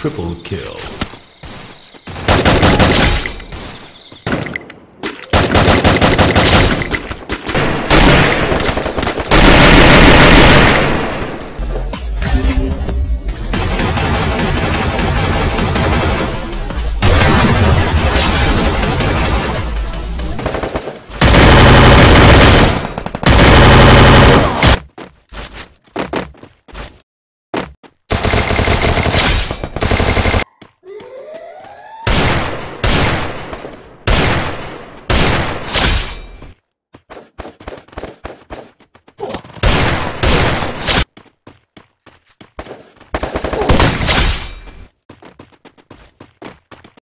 triple kill.